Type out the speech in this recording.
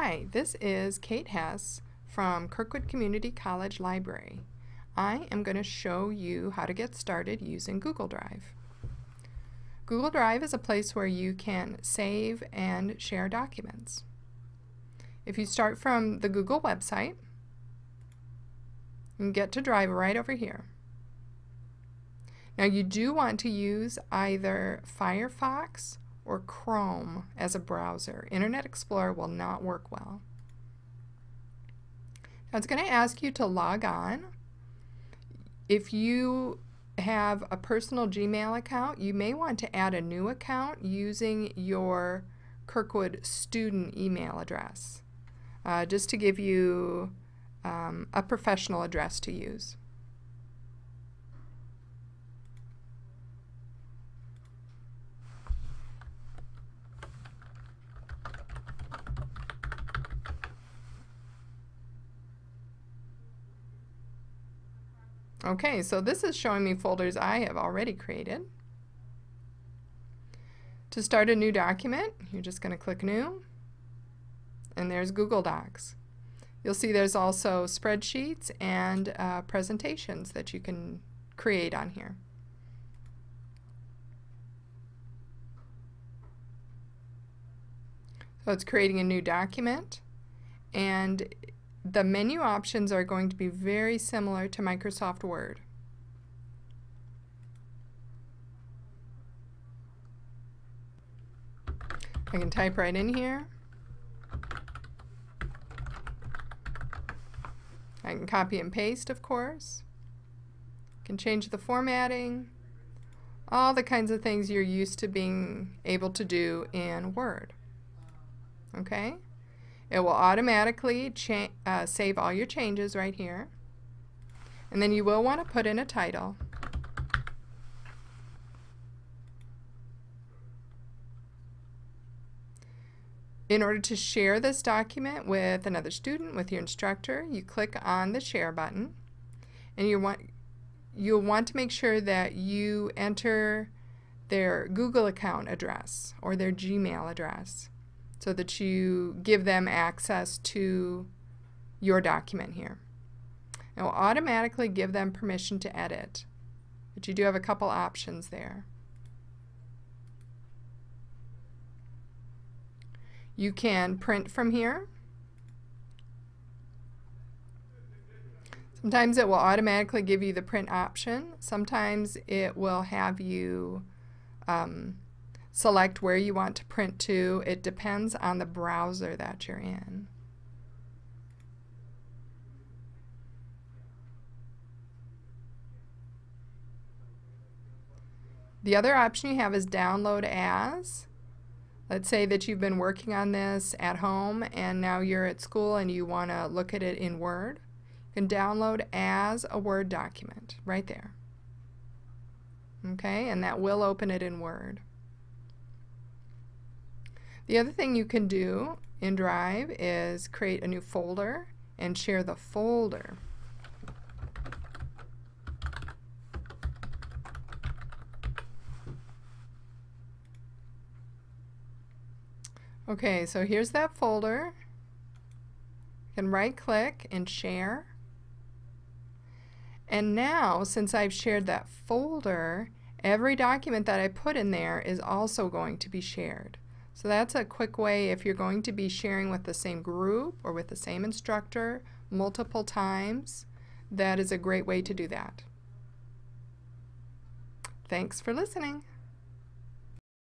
Hi, this is Kate Hess from Kirkwood Community College Library. I am going to show you how to get started using Google Drive. Google Drive is a place where you can save and share documents. If you start from the Google website, you get to Drive right over here. Now you do want to use either Firefox or Chrome as a browser. Internet Explorer will not work well. Now it's going to ask you to log on. If you have a personal Gmail account, you may want to add a new account using your Kirkwood student email address, uh, just to give you um, a professional address to use. Okay, so this is showing me folders I have already created. To start a new document, you're just going to click New, and there's Google Docs. You'll see there's also spreadsheets and uh, presentations that you can create on here. So it's creating a new document, and the menu options are going to be very similar to Microsoft Word. I can type right in here. I can copy and paste, of course. I can change the formatting. All the kinds of things you're used to being able to do in Word. Okay? It will automatically uh, save all your changes right here. And then you will want to put in a title. In order to share this document with another student, with your instructor, you click on the share button and you want you'll want to make sure that you enter their Google account address or their Gmail address so that you give them access to your document here. It will automatically give them permission to edit, but you do have a couple options there. You can print from here. Sometimes it will automatically give you the print option. Sometimes it will have you um, select where you want to print to. It depends on the browser that you're in. The other option you have is download as. Let's say that you've been working on this at home and now you're at school and you want to look at it in Word. You can download as a Word document right there. Okay, and that will open it in Word. The other thing you can do in Drive is create a new folder and share the folder. Okay, so here's that folder. You can right click and share. And now, since I've shared that folder, every document that I put in there is also going to be shared. So that's a quick way if you're going to be sharing with the same group or with the same instructor multiple times, that is a great way to do that. Thanks for listening.